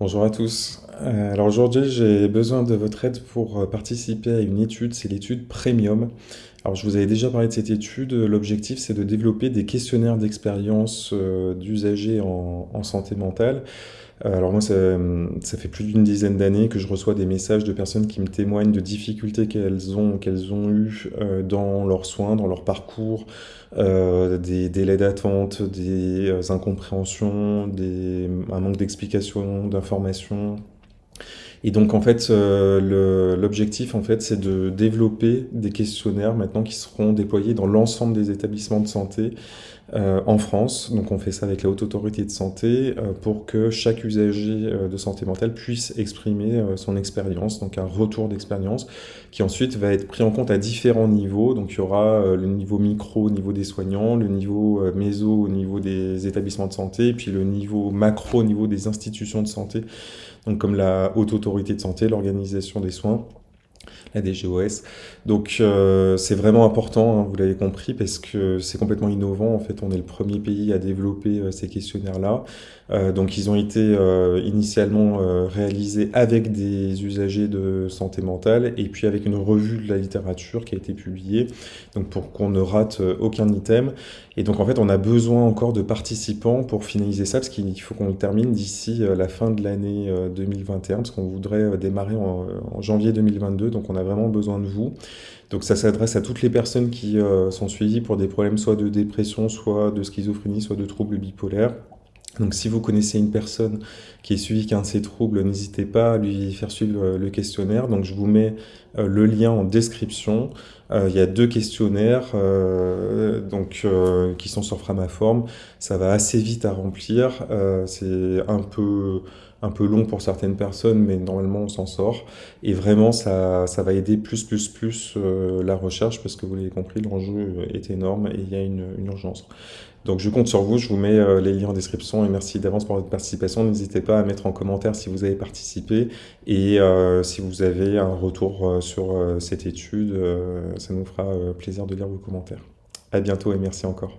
Bonjour à tous. Euh, alors aujourd'hui, j'ai besoin de votre aide pour euh, participer à une étude, c'est l'étude Premium. Alors je vous avais déjà parlé de cette étude, l'objectif c'est de développer des questionnaires d'expérience euh, d'usagers en, santé mentale. Alors moi, ça, fait plus d'une dizaine d'années que je reçois des messages de personnes qui me témoignent de difficultés qu'elles ont, ont eues dans leurs soins, dans leur parcours, des délais d'attente, des incompréhensions, des, un manque d'explication, d'information, et donc en fait, euh, l'objectif en fait, c'est de développer des questionnaires maintenant qui seront déployés dans l'ensemble des établissements de santé euh, en France. Donc on fait ça avec la Haute Autorité de Santé euh, pour que chaque usager de santé mentale puisse exprimer son expérience, donc un retour d'expérience qui ensuite va être pris en compte à différents niveaux. Donc il y aura le niveau micro au niveau des soignants, le niveau méso au niveau des établissements de santé, puis le niveau macro au niveau des institutions de santé donc comme la Haute Autorité de Santé, l'organisation des soins, la DGOS. Donc euh, c'est vraiment important, hein, vous l'avez compris, parce que c'est complètement innovant. En fait, on est le premier pays à développer euh, ces questionnaires-là. Euh, donc ils ont été initialement réalisés avec des usagers de santé mentale et puis avec une revue de la littérature qui a été publiée, donc pour qu'on ne rate aucun item. Et donc en fait, on a besoin encore de participants pour finaliser ça, parce qu'il faut qu'on le termine d'ici la fin de l'année 2021, parce qu'on voudrait démarrer en, en janvier 2022. Donc on a vraiment besoin de vous. Donc ça s'adresse à toutes les personnes qui euh, sont suivies pour des problèmes soit de dépression, soit de schizophrénie, soit de troubles bipolaires. Donc si vous connaissez une personne qui est suivie qu'un de ces troubles, n'hésitez pas à lui faire suivre le questionnaire. Donc je vous mets le lien en description. il y a deux questionnaires donc, qui sont sur Framaform. Ça va assez vite à remplir. C'est un peu un peu long pour certaines personnes, mais normalement on s'en sort. Et vraiment, ça, ça va aider plus, plus, plus euh, la recherche, parce que vous l'avez compris, l'enjeu est énorme et il y a une, urgence. Donc je compte sur vous, je vous mets euh, les liens en description et merci d'avance pour votre participation. N'hésitez pas à mettre en commentaire si vous avez participé et euh, si vous avez un retour sur cette étude, ça nous fera plaisir de lire vos commentaires. À bientôt et merci encore.